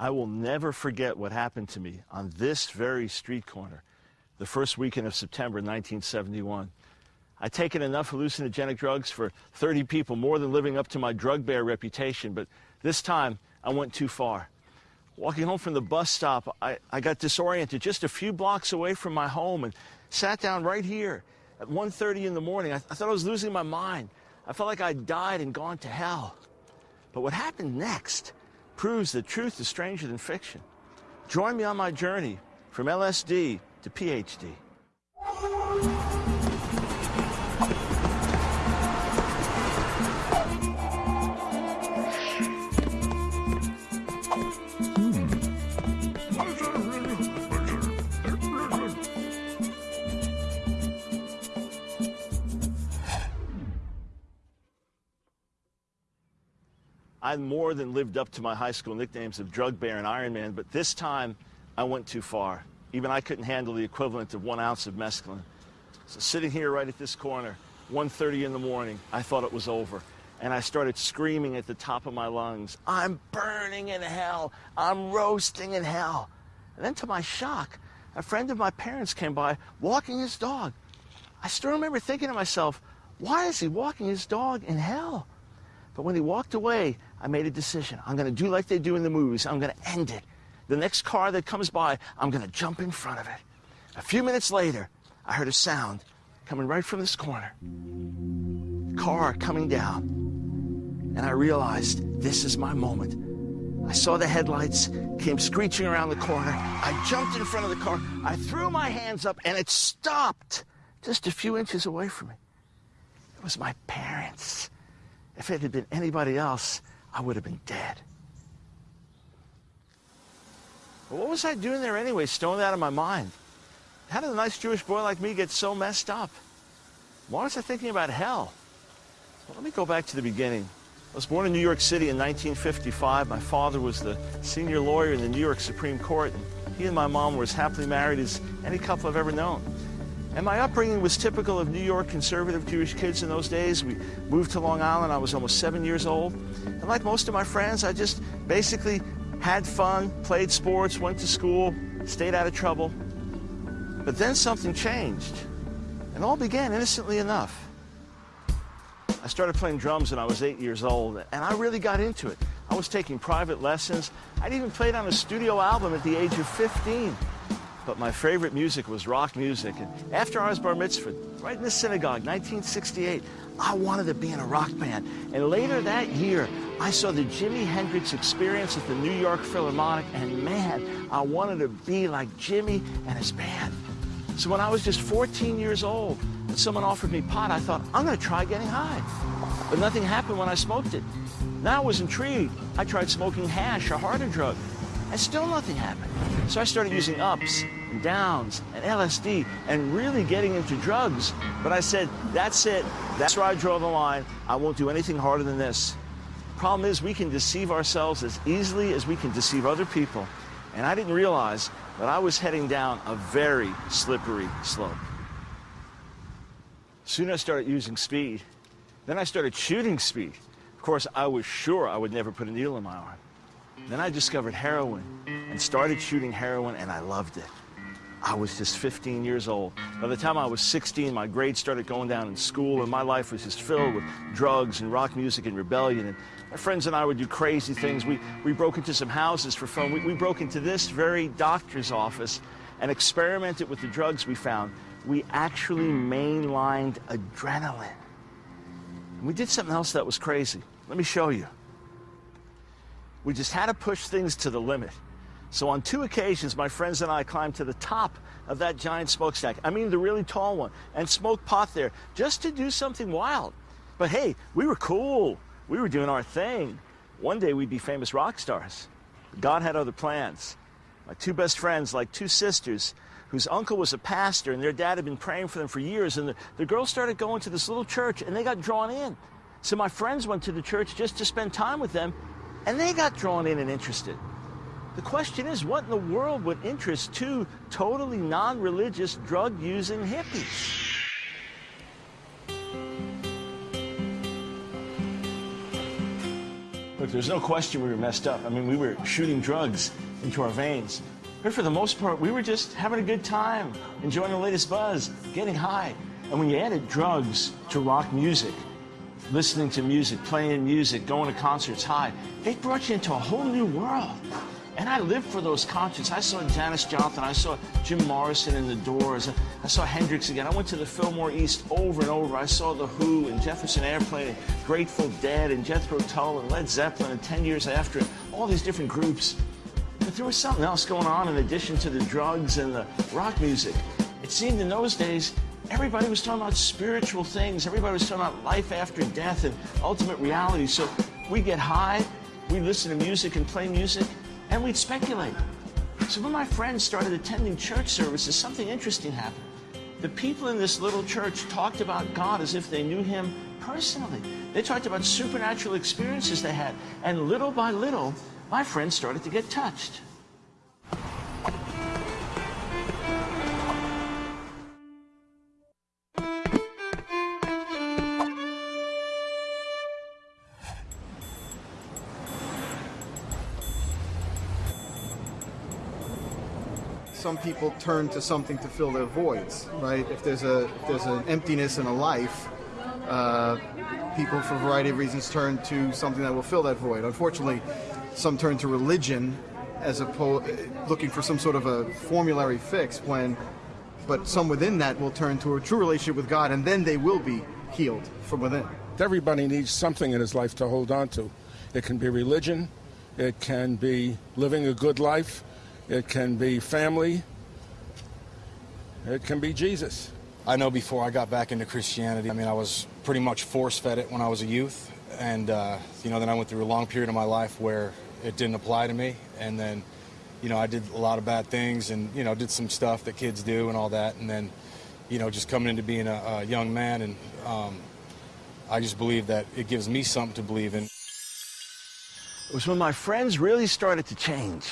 I will never forget what happened to me on this very street corner the first weekend of September 1971. I'd taken enough hallucinogenic drugs for 30 people, more than living up to my drug bear reputation, but this time I went too far. Walking home from the bus stop, I, I got disoriented just a few blocks away from my home and sat down right here at 1.30 in the morning. I, I thought I was losing my mind. I felt like I'd died and gone to hell. But what happened next proves that truth is stranger than fiction. Join me on my journey from LSD to PhD. I more than lived up to my high school nicknames of Drug Bear and Iron Man, but this time I went too far. Even I couldn't handle the equivalent of one ounce of mescaline. So sitting here right at this corner, 1.30 in the morning, I thought it was over. And I started screaming at the top of my lungs, I'm burning in hell. I'm roasting in hell. And then to my shock, a friend of my parents came by walking his dog. I still remember thinking to myself, why is he walking his dog in hell? But when he walked away, I made a decision. I'm going to do like they do in the movies. I'm going to end it. The next car that comes by, I'm going to jump in front of it. A few minutes later, I heard a sound coming right from this corner. Car coming down. And I realized this is my moment. I saw the headlights, came screeching around the corner. I jumped in front of the car. I threw my hands up, and it stopped just a few inches away from me. It was my parents. If it had been anybody else, I would have been dead. But what was I doing there anyway, stoned out of my mind? How did a nice Jewish boy like me get so messed up? Why was I thinking about hell? Well, let me go back to the beginning. I was born in New York City in 1955. My father was the senior lawyer in the New York Supreme Court, and he and my mom were as happily married as any couple I've ever known. And my upbringing was typical of New York conservative Jewish kids in those days. We moved to Long Island. I was almost seven years old. And like most of my friends, I just basically had fun, played sports, went to school, stayed out of trouble. But then something changed. And all began innocently enough. I started playing drums when I was eight years old, and I really got into it. I was taking private lessons. I'd even played on a studio album at the age of 15 but my favorite music was rock music. And after I was bar mitzvah, right in the synagogue, 1968, I wanted to be in a rock band. And later that year, I saw the Jimi Hendrix experience at the New York Philharmonic, and man, I wanted to be like Jimi and his band. So when I was just 14 years old, and someone offered me pot, I thought, I'm gonna try getting high. But nothing happened when I smoked it. Now I was intrigued. I tried smoking hash, a harder drug, and still nothing happened. So I started using ups and downs and LSD and really getting into drugs. But I said, that's it. That's where I draw the line. I won't do anything harder than this. Problem is, we can deceive ourselves as easily as we can deceive other people. And I didn't realize that I was heading down a very slippery slope. Soon I started using speed. Then I started shooting speed. Of course, I was sure I would never put a needle in my arm. Then I discovered heroin and started shooting heroin, and I loved it. I was just 15 years old. By the time I was 16, my grades started going down in school, and my life was just filled with drugs and rock music and rebellion. And my friends and I would do crazy things. We, we broke into some houses for fun. We, we broke into this very doctor's office and experimented with the drugs we found. We actually mainlined adrenaline. And we did something else that was crazy. Let me show you. We just had to push things to the limit. So on two occasions, my friends and I climbed to the top of that giant smokestack. I mean, the really tall one, and smoked pot there just to do something wild. But hey, we were cool. We were doing our thing. One day we'd be famous rock stars. God had other plans. My two best friends, like two sisters, whose uncle was a pastor and their dad had been praying for them for years. And the, the girls started going to this little church and they got drawn in. So my friends went to the church just to spend time with them and they got drawn in and interested. The question is, what in the world would interest two totally non-religious, drug-using hippies? Look, there's no question we were messed up. I mean, we were shooting drugs into our veins. But for the most part, we were just having a good time, enjoying the latest buzz, getting high. And when you added drugs to rock music, listening to music, playing music, going to concerts high, it brought you into a whole new world. And I lived for those concerts. I saw Janis Joplin, I saw Jim Morrison in the Doors, I saw Hendrix again. I went to the Fillmore East over and over. I saw The Who and Jefferson Airplane and Grateful Dead and Jethro Tull and Led Zeppelin and 10 years after, all these different groups. But there was something else going on in addition to the drugs and the rock music. It seemed in those days everybody was talking about spiritual things. Everybody was talking about life after death and ultimate reality. So we get high, we listen to music and play music, and we'd speculate. So when my friends started attending church services, something interesting happened. The people in this little church talked about God as if they knew Him personally. They talked about supernatural experiences they had. And little by little, my friends started to get touched. Some people turn to something to fill their voids, right? If there's a if there's an emptiness in a life, uh, people for a variety of reasons turn to something that will fill that void. Unfortunately, some turn to religion as opposed looking for some sort of a formulary fix when but some within that will turn to a true relationship with God and then they will be healed from within. Everybody needs something in his life to hold on to. It can be religion, it can be living a good life, it can be family. It can be Jesus. I know before I got back into Christianity, I mean, I was pretty much force fed it when I was a youth. And, uh, you know, then I went through a long period of my life where it didn't apply to me. And then, you know, I did a lot of bad things and, you know, did some stuff that kids do and all that. And then, you know, just coming into being a, a young man and um, I just believe that it gives me something to believe in. It was when my friends really started to change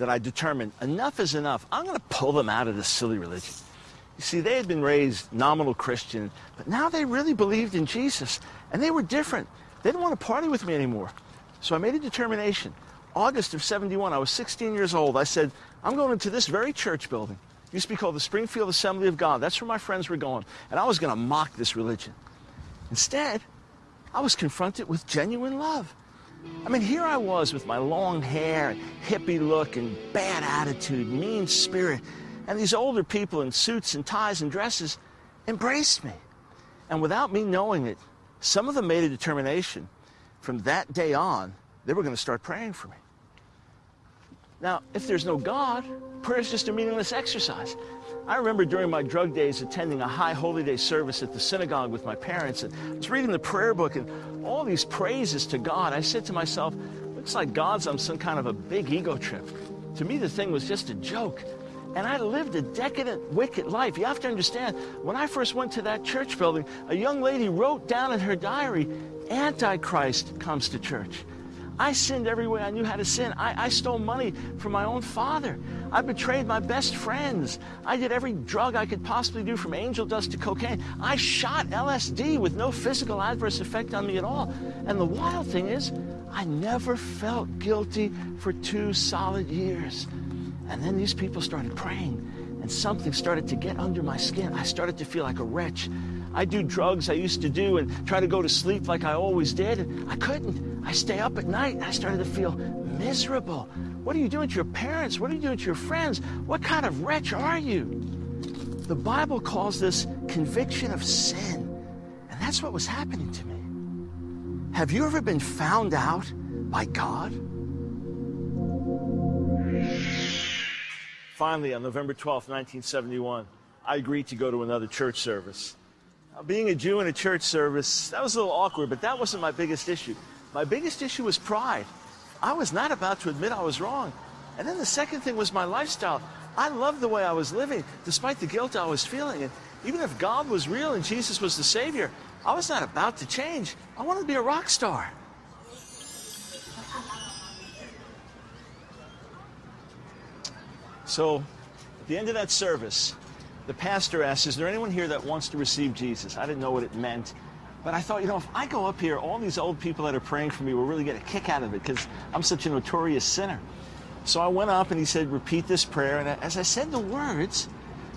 that I determined enough is enough. I'm going to pull them out of this silly religion. You see, they had been raised nominal Christian, but now they really believed in Jesus, and they were different. They didn't want to party with me anymore. So I made a determination. August of 71, I was 16 years old. I said, I'm going into this very church building. It used to be called the Springfield Assembly of God. That's where my friends were going. And I was going to mock this religion. Instead, I was confronted with genuine love. I mean, here I was with my long hair, and hippie look, and bad attitude, mean spirit, and these older people in suits and ties and dresses embraced me. And without me knowing it, some of them made a determination from that day on, they were going to start praying for me. Now, if there's no God, prayer is just a meaningless exercise. I remember during my drug days attending a high holy day service at the synagogue with my parents and I was reading the prayer book and all these praises to God. I said to myself, looks like God's on some kind of a big ego trip. To me, the thing was just a joke. And I lived a decadent, wicked life. You have to understand, when I first went to that church building, a young lady wrote down in her diary, Antichrist comes to church. I sinned every way I knew how to sin. I, I, stole money from my own father. I betrayed my best friends. I did every drug I could possibly do from angel dust to cocaine. I shot LSD with no physical adverse effect on me at all. And the wild thing is, I never felt guilty for two solid years. And then these people started praying, and something started to get under my skin. I started to feel like a wretch. I do drugs I used to do and try to go to sleep like I always did. I couldn't. I stay up at night and I started to feel miserable. What are you doing to your parents? What are you doing to your friends? What kind of wretch are you? The Bible calls this conviction of sin. And that's what was happening to me. Have you ever been found out by God? Finally, on November 12, 1971, I agreed to go to another church service. Being a Jew in a church service, that was a little awkward, but that wasn't my biggest issue. My biggest issue was pride. I was not about to admit I was wrong. And then the second thing was my lifestyle. I loved the way I was living, despite the guilt I was feeling. And even if God was real and Jesus was the Savior, I was not about to change. I wanted to be a rock star. So, at the end of that service, the pastor asked, Is there anyone here that wants to receive Jesus? I didn't know what it meant. But I thought, you know, if I go up here, all these old people that are praying for me will really get a kick out of it because I'm such a notorious sinner. So I went up and he said, repeat this prayer. And as I said the words,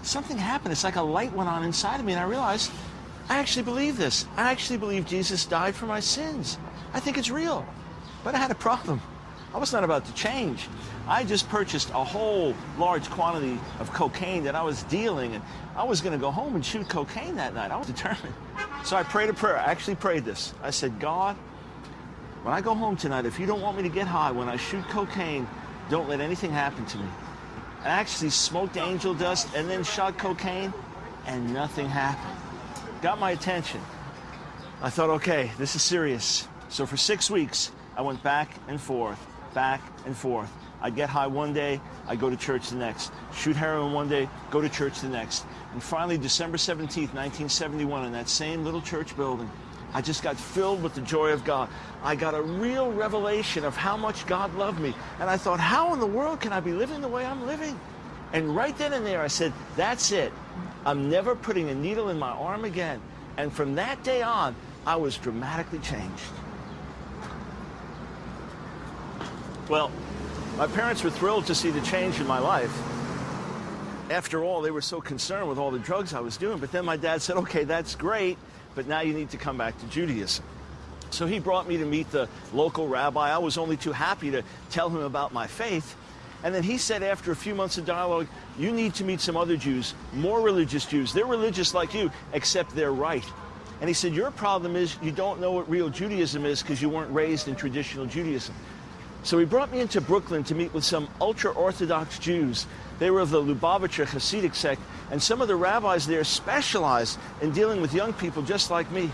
something happened. It's like a light went on inside of me, and I realized I actually believe this. I actually believe Jesus died for my sins. I think it's real. But I had a problem. I was not about to change. I just purchased a whole large quantity of cocaine that I was dealing, and I was going to go home and shoot cocaine that night. I was determined. So I prayed a prayer. I actually prayed this. I said, God, when I go home tonight, if you don't want me to get high, when I shoot cocaine, don't let anything happen to me. I actually smoked angel dust and then shot cocaine, and nothing happened. Got my attention. I thought, okay, this is serious. So for six weeks, I went back and forth, back and forth. I'd get high one day, I'd go to church the next. Shoot heroin one day, go to church the next. And finally, December 17th, 1971, in that same little church building, I just got filled with the joy of God. I got a real revelation of how much God loved me. And I thought, how in the world can I be living the way I'm living? And right then and there, I said, that's it. I'm never putting a needle in my arm again. And from that day on, I was dramatically changed. Well, my parents were thrilled to see the change in my life. After all, they were so concerned with all the drugs I was doing. But then my dad said, okay, that's great, but now you need to come back to Judaism. So he brought me to meet the local rabbi. I was only too happy to tell him about my faith. And then he said, after a few months of dialogue, you need to meet some other Jews, more religious Jews. They're religious like you, except they're right. And he said, your problem is you don't know what real Judaism is because you weren't raised in traditional Judaism. So he brought me into Brooklyn to meet with some ultra-Orthodox Jews. They were of the Lubavitcher Hasidic sect, and some of the rabbis there specialized in dealing with young people just like me.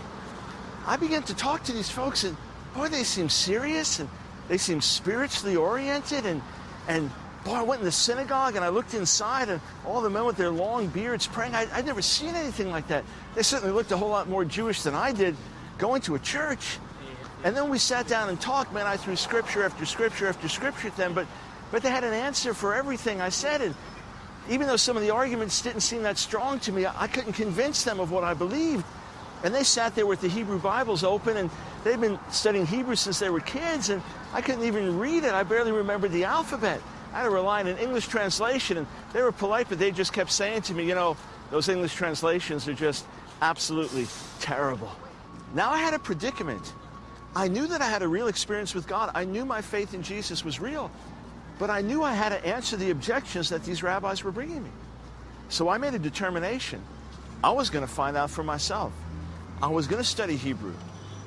I began to talk to these folks, and boy, they seem serious, and they seem spiritually oriented, and, and boy, I went in the synagogue, and I looked inside, and all the men with their long beards praying, I, I'd never seen anything like that. They certainly looked a whole lot more Jewish than I did going to a church. And then we sat down and talked, man. I threw scripture after scripture after scripture at them, but, but they had an answer for everything I said. And even though some of the arguments didn't seem that strong to me, I, I couldn't convince them of what I believed. And they sat there with the Hebrew Bibles open, and they'd been studying Hebrew since they were kids, and I couldn't even read it. I barely remembered the alphabet. I had to rely on an English translation, and they were polite, but they just kept saying to me, you know, those English translations are just absolutely terrible. Now I had a predicament. I knew that I had a real experience with God. I knew my faith in Jesus was real. But I knew I had to answer the objections that these rabbis were bringing me. So I made a determination. I was going to find out for myself. I was going to study Hebrew.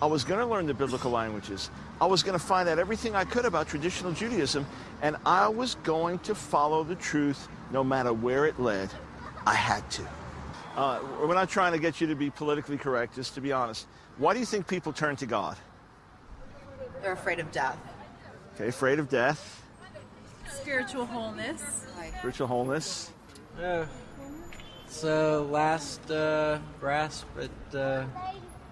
I was going to learn the biblical languages. I was going to find out everything I could about traditional Judaism. And I was going to follow the truth no matter where it led. I had to. Uh, we're not trying to get you to be politically correct, just to be honest. Why do you think people turn to God? They're afraid of death. Okay, afraid of death, Spiritual wholeness. spiritual wholeness. Yeah. It's uh, last uh, grasp at uh,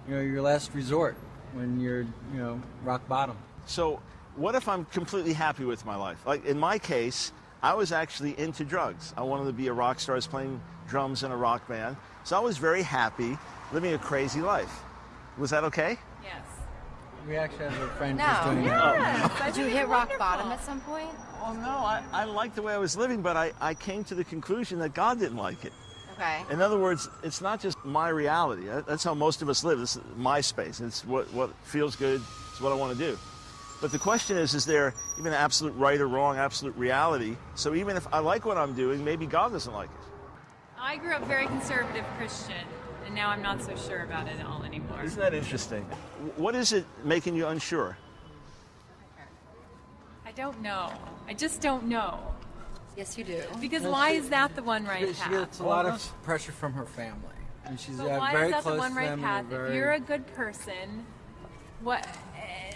you know your last resort when you're you know rock bottom. So, what if I'm completely happy with my life? Like in my case, I was actually into drugs. I wanted to be a rock star. I was playing drums in a rock band. So I was very happy living a crazy life. Was that okay? Yes. We actually have a friend No. who's doing that. Yes. I Did you hit it's rock bottom at some point? Well, no, I, I liked the way I was living, but I, I came to the conclusion that God didn't like it. Okay. In other words, it's not just my reality. That's how most of us live. This is my space. It's what, what feels good. It's what I want to do. But the question is, is there even absolute right or wrong, absolute reality? So even if I like what I'm doing, maybe God doesn't like it. I grew up very conservative Christian, and now I'm not so sure about it all anymore. Isn't that interesting? What is it making you unsure? I don't know. I just don't know. Yes, you do. Because why is that the one right She, she gets a lot of pressure from her family, and she's But why very is that close the one to right them. path? they're If you're a good person, what?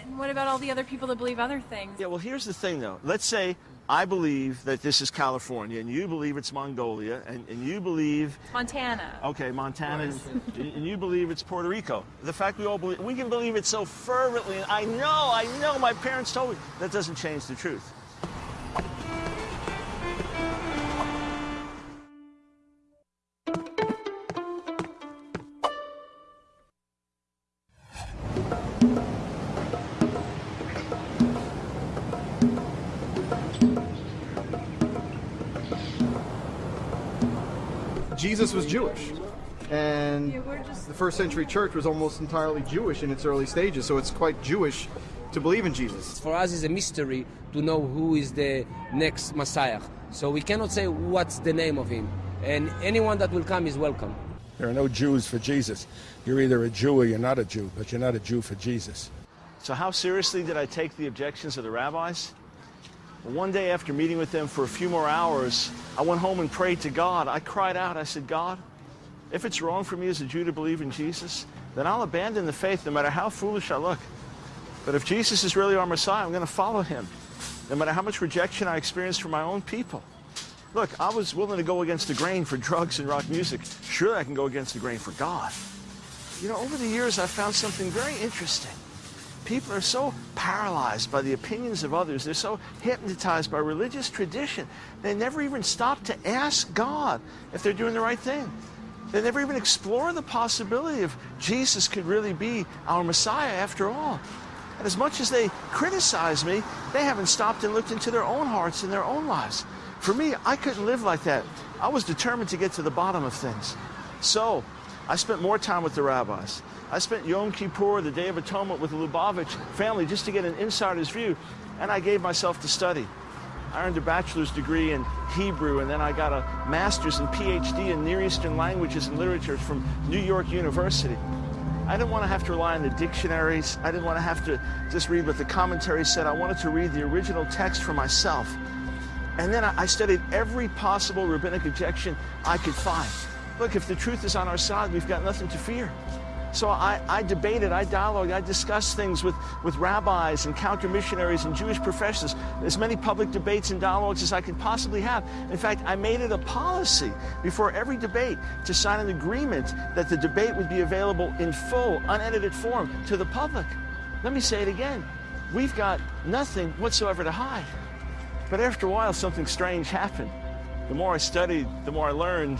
And what about all the other people that believe other things? Yeah, well, here's the thing, though. Let's say I believe that this is California, and you believe it's Mongolia, and, and you believe, Montana. okay, Montana, and, and you believe it's Puerto Rico. The fact we all believe, we can believe it so fervently, and I know, I know, my parents told me, that doesn't change the truth. Jesus was Jewish. And the first century church was almost entirely Jewish in its early stages, so it's quite Jewish to believe in Jesus. For us, it's a mystery to know who is the next Messiah. So we cannot say what's the name of him. And anyone that will come is welcome. There are no Jews for Jesus. You're either a Jew or you're not a Jew, but you're not a Jew for Jesus. So, how seriously did I take the objections of the rabbis? One day after meeting with them for a few more hours, I went home and prayed to God. I cried out, I said, God, if it's wrong for me as a Jew to believe in Jesus, then I'll abandon the faith no matter how foolish I look. But if Jesus is really our Messiah, I'm going to follow him, no matter how much rejection I experience from my own people. Look, I was willing to go against the grain for drugs and rock music. Surely I can go against the grain for God. You know, over the years, I've found something very interesting. People are so paralyzed by the opinions of others. They're so hypnotized by religious tradition. They never even stop to ask God if they're doing the right thing. They never even explore the possibility of Jesus could really be our Messiah after all. And as much as they criticize me, they haven't stopped and looked into their own hearts and their own lives. For me, I couldn't live like that. I was determined to get to the bottom of things. So, I spent more time with the rabbis. I spent Yom Kippur, the Day of Atonement, with the Lubavitch family just to get an insider's view, and I gave myself to study. I earned a bachelor's degree in Hebrew, and then I got a master's and PhD in Near Eastern languages and literature from New York University. I didn't want to have to rely on the dictionaries. I didn't want to have to just read what the commentary said. I wanted to read the original text for myself. And then I studied every possible rabbinic objection I could find. Look, if the truth is on our side, we've got nothing to fear. So I, I debated, I dialogued, I discussed things with, with rabbis and counter missionaries and Jewish professors, as many public debates and dialogues as I could possibly have. In fact, I made it a policy before every debate to sign an agreement that the debate would be available in full, unedited form to the public. Let me say it again. We've got nothing whatsoever to hide. But after a while, something strange happened. The more I studied, the more I learned,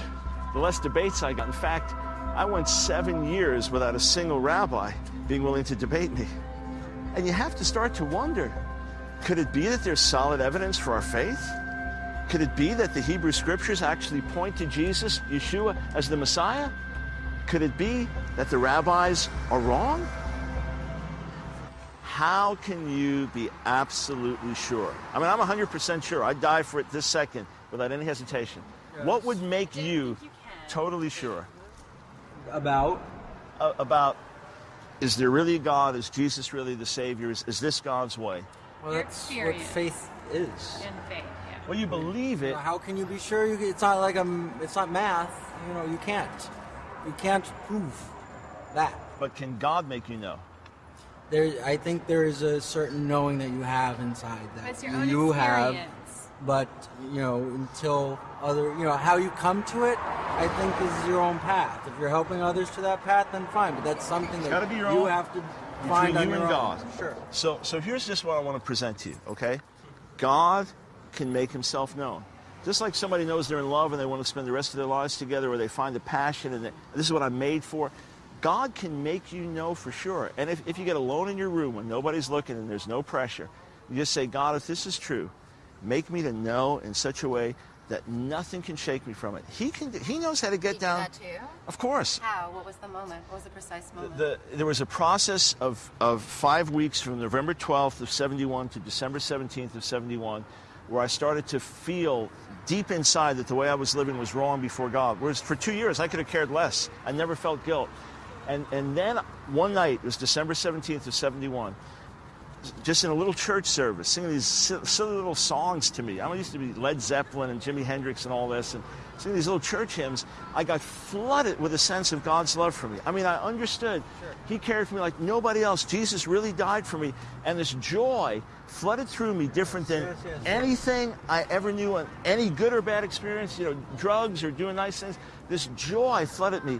the less debates I got. In fact, I went seven years without a single rabbi being willing to debate me. And you have to start to wonder could it be that there's solid evidence for our faith? Could it be that the Hebrew scriptures actually point to Jesus, Yeshua, as the Messiah? Could it be that the rabbis are wrong? How can you be absolutely sure? I mean, I'm 100% sure. I'd die for it this second without any hesitation. What would make you totally sure? About uh, about is there really a God? Is Jesus really the Savior? Is, is this God's way? well, Your that's what faith is. In faith, yeah. Well, you believe it. How can you be sure? You, it's not like um, it's not math. You know, you can't. You can't prove that. But can God make you know? There, I think there is a certain knowing that you have inside But that it's your own you have. But you know, until other, you know, how you come to it, I think is your own path. If you're helping others to that path, then fine. But that's something that be your you own- have to Between find you on and own. God. Sure. So, so here's just what I want to present to you, okay? God can make himself known. Just like somebody knows they're in love and they want to spend the rest of their lives together or they find a passion and they, this is what I'm made for. God can make you know for sure. And if, if you get alone in your room when nobody's looking and there's no pressure, you just say, God, if this is true, make me to know in such a way that nothing can shake me from it. He can. He knows how to get He did down. that too? Of course. How? What was the moment? What was the precise moment? The, there was a process of, of five weeks from November 12th of 71 to December 17th of 71 where I started to feel deep inside that the way I was living was wrong before God. Whereas for two years I could have cared less. I never felt guilt. And, and then one night, it was December 17th of 71, just in a little church service, singing these silly little songs to me. I used to be Led Zeppelin and Jimi Hendrix and all this, and singing these little church hymns. I got flooded with a sense of God's love for me. I mean, I understood He cared for me like nobody else. Jesus really died for me, and this joy flooded through me, different than Yes, yes, yes. anything I ever knew, on any good or bad experience. You know, drugs or doing nice things. This joy flooded me.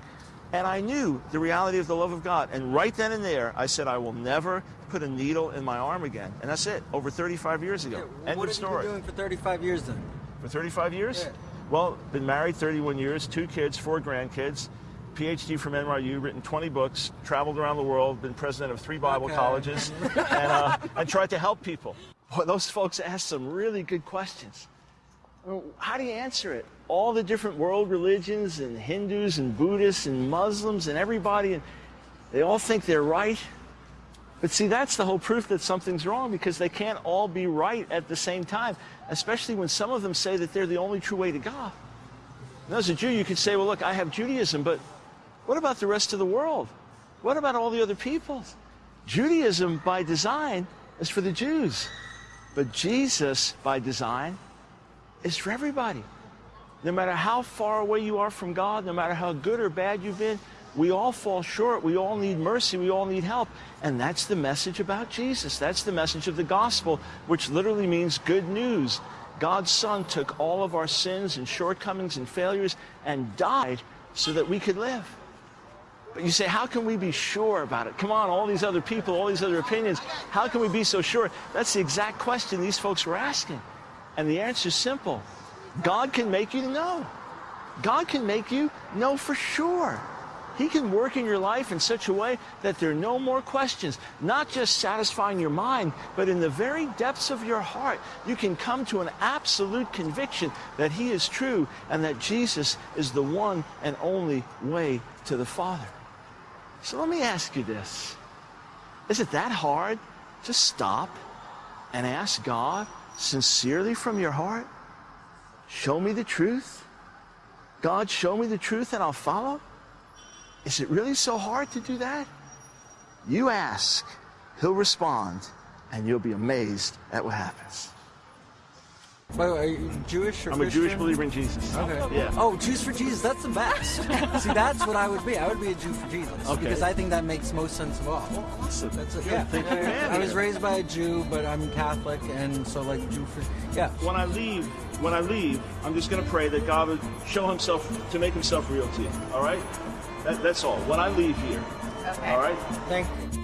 And I knew the reality of the love of God. And right then and there, I said, I will never put a needle in my arm again. And that's it, over 35 years ago. End what of have you story. been doing for 35 years then? For 35 years? Yeah. Well, been married 31 years, two kids, four grandkids, PhD from NYU, written 20 books, traveled around the world, been president of three Bible Okay. colleges, and, uh, and tried to help people. Boy, those folks asked some really good questions. How do you answer it? All the different world religions and Hindus and Buddhists and Muslims and everybody, and they all think they're right. But see, that's the whole proof that something's wrong because they can't all be right at the same time, especially when some of them say that they're the only true way to God. Now, as a Jew, you could say, well, look, I have Judaism, but what about the rest of the world? What about all the other peoples? Judaism, by design, is for the Jews. But Jesus, by design, is for everybody. No matter how far away you are from God, no matter how good or bad you've been, we all fall short. We all need mercy. We all need help. And that's the message about Jesus. That's the message of the gospel, which literally means good news. God's Son took all of our sins and shortcomings and failures and died so that we could live. But you say, how can we be sure about it? Come on, all these other people, all these other opinions, how can we be so sure? That's the exact question these folks were asking. And the answer is simple God can make you know. God can make you know for sure. He can work in your life in such a way that there are no more questions, not just satisfying your mind, but in the very depths of your heart, you can come to an absolute conviction that He is true and that Jesus is the one and only way to the Father. So let me ask you this Is it that hard to stop and ask God sincerely from your heart? Show me the truth. God, show me the truth and I'll follow. Is it really so hard to do that? You ask, He'll respond, and you'll be amazed at what happens. By the way, are you Jewish or I'm a Jewish believer in Jesus. Okay. Yeah. Oh, Jews for Jesus, that's the best. See, that's what I would be. I would be a Jew for Jesus. Okay. Because I think that makes most sense of all. Awesome. That's it. Good. Yeah. Thank you, Yeah, yeah. man. I was raised by a Jew, but I'm Catholic, and so like Jew for yeah. When I leave, when I leave, I'm just going to pray that God would show Himself to make Himself real to you. All right? That, that's all. When I leave here. Okay. All right? Thank you.